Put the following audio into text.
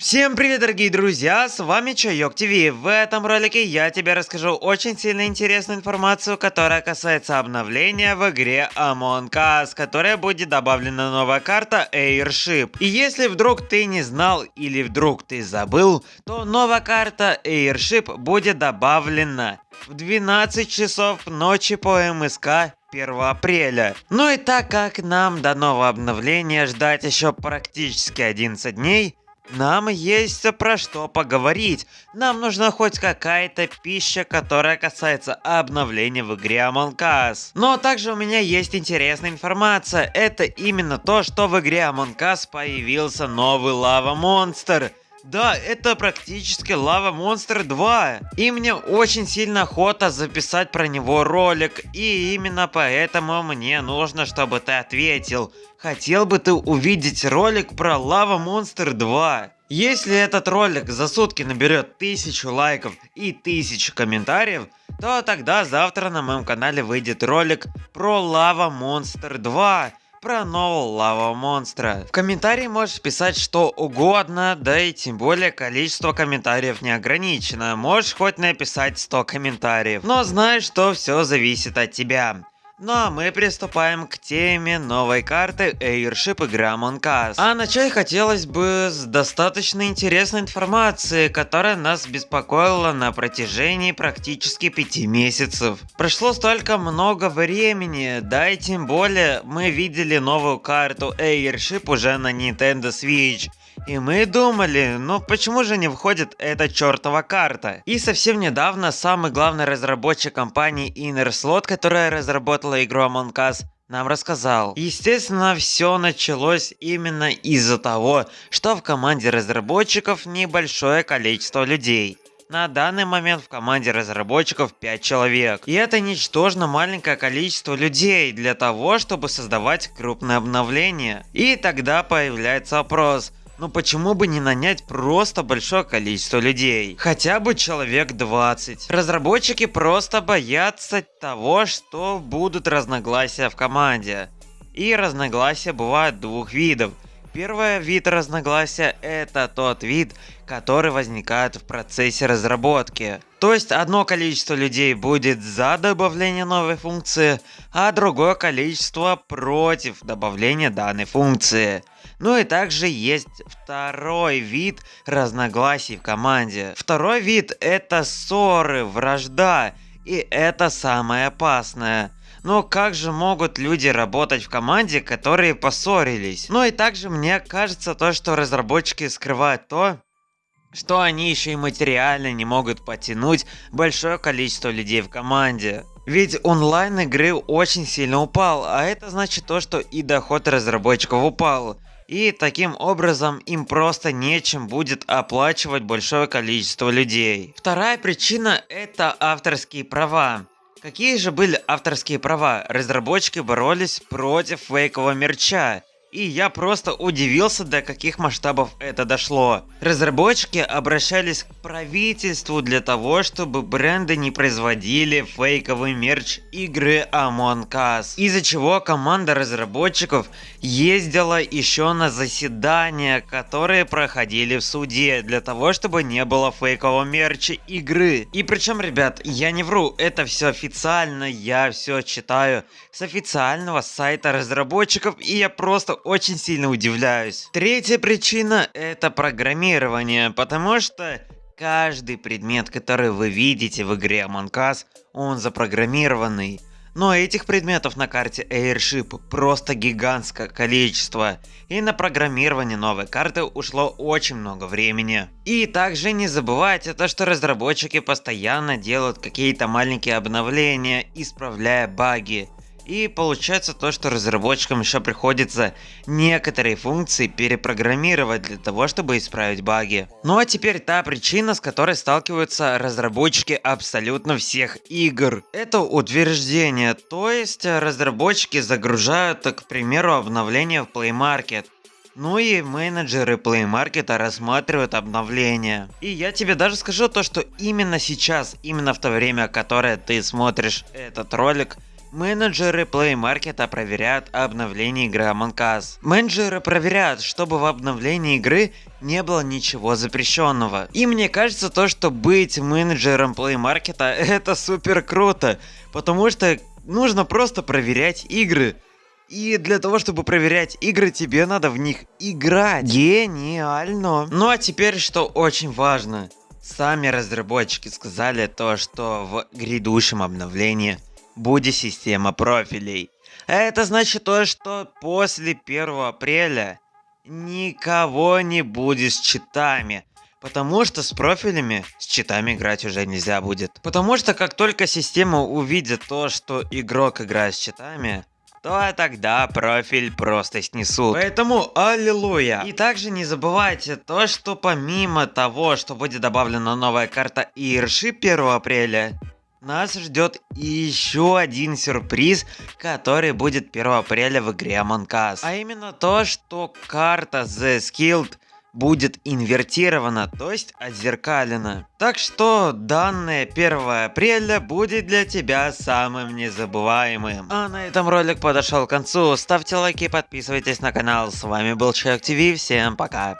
Всем привет, дорогие друзья, с вами Чайок ТВ. В этом ролике я тебе расскажу очень сильно интересную информацию, которая касается обновления в игре Among Us, которая будет добавлена новая карта Airship. И если вдруг ты не знал или вдруг ты забыл, то новая карта Airship будет добавлена в 12 часов ночи по МСК 1 апреля. Ну и так как нам до нового обновления ждать еще практически 11 дней, нам есть про что поговорить. Нам нужна хоть какая-то пища, которая касается обновления в игре Among Us. Но также у меня есть интересная информация. Это именно то, что в игре Among Us появился новый лава монстр. Да, это практически Лава Монстр 2. И мне очень сильно охота записать про него ролик. И именно поэтому мне нужно, чтобы ты ответил. Хотел бы ты увидеть ролик про Лава Монстр 2? Если этот ролик за сутки наберет тысячу лайков и тысячу комментариев, то тогда завтра на моем канале выйдет ролик про Лава Монстр 2 про нового лава монстра. В комментарии можешь писать что угодно, да и тем более количество комментариев не ограничено. Можешь хоть написать 100 комментариев. Но знай, что все зависит от тебя. Ну а мы приступаем к теме новой карты Airship игра Among Us. А начать хотелось бы с достаточно интересной информации, которая нас беспокоила на протяжении практически пяти месяцев. Прошло столько много времени, да и тем более мы видели новую карту Airship уже на Nintendo Switch. И мы думали, ну почему же не входит эта чертова карта? И совсем недавно самый главный разработчик компании Inner которая разработала игру Among Us, нам рассказал. Естественно, все началось именно из-за того, что в команде разработчиков небольшое количество людей. На данный момент в команде разработчиков 5 человек. И это ничтожно маленькое количество людей для того, чтобы создавать крупное обновление. И тогда появляется вопрос, ну почему бы не нанять просто большое количество людей? Хотя бы человек 20. Разработчики просто боятся того, что будут разногласия в команде. И разногласия бывают двух видов. Первый вид разногласия это тот вид, который возникает в процессе разработки. То есть одно количество людей будет за добавление новой функции, а другое количество против добавления данной функции. Ну и также есть второй вид разногласий в команде. Второй вид это ссоры, вражда. И это самое опасное. Но как же могут люди работать в команде, которые поссорились? Ну и также мне кажется то, что разработчики скрывают то, что они еще и материально не могут потянуть большое количество людей в команде. Ведь онлайн игры очень сильно упал, а это значит то, что и доход разработчиков упал. И таким образом им просто нечем будет оплачивать большое количество людей. Вторая причина это авторские права. Какие же были авторские права? Разработчики боролись против фейкового мерча. И я просто удивился, до каких масштабов это дошло. Разработчики обращались к правительству для того, чтобы бренды не производили фейковый мерч игры Among Us. Из-за чего команда разработчиков ездила еще на заседания, которые проходили в суде, для того, чтобы не было фейкового мерча игры. И причем, ребят, я не вру, это все официально, я все читаю с официального сайта разработчиков, и я просто очень сильно удивляюсь. Третья причина это программирование, потому что каждый предмет, который вы видите в игре Among Us, он запрограммированный. Но этих предметов на карте Airship просто гигантское количество, и на программирование новой карты ушло очень много времени. И также не забывайте то, что разработчики постоянно делают какие-то маленькие обновления, исправляя баги. И получается то, что разработчикам еще приходится некоторые функции перепрограммировать для того, чтобы исправить баги. Ну а теперь та причина, с которой сталкиваются разработчики абсолютно всех игр. Это утверждение, то есть разработчики загружают, к примеру, обновление в Play Market. Ну и менеджеры Play Market рассматривают обновления. И я тебе даже скажу то, что именно сейчас, именно в то время, которое ты смотришь этот ролик, Менеджеры Play Market проверяют обновление игры Among Us. Менеджеры проверяют, чтобы в обновлении игры не было ничего запрещенного. И мне кажется то, что быть менеджером Play Market это супер круто, потому что нужно просто проверять игры. И для того, чтобы проверять игры, тебе надо в них играть. Гениально. Ну а теперь, что очень важно. Сами разработчики сказали то, что в грядущем обновлении будет система профилей. Это значит то, что после 1 апреля никого не будет с читами. Потому что с профилями, с читами играть уже нельзя будет. Потому что как только система увидит то, что игрок играет с читами, то тогда профиль просто снесут. Поэтому аллилуйя. И также не забывайте то, что помимо того, что будет добавлена новая карта Ирши 1 апреля, нас ждет еще один сюрприз, который будет 1 апреля в игре Among Us. А именно то, что карта The Skilled будет инвертирована, то есть отзеркалена. Так что данное 1 апреля будет для тебя самым незабываемым. А на этом ролик подошел к концу. Ставьте лайки подписывайтесь на канал. С вами был Человек ТВ. Всем пока.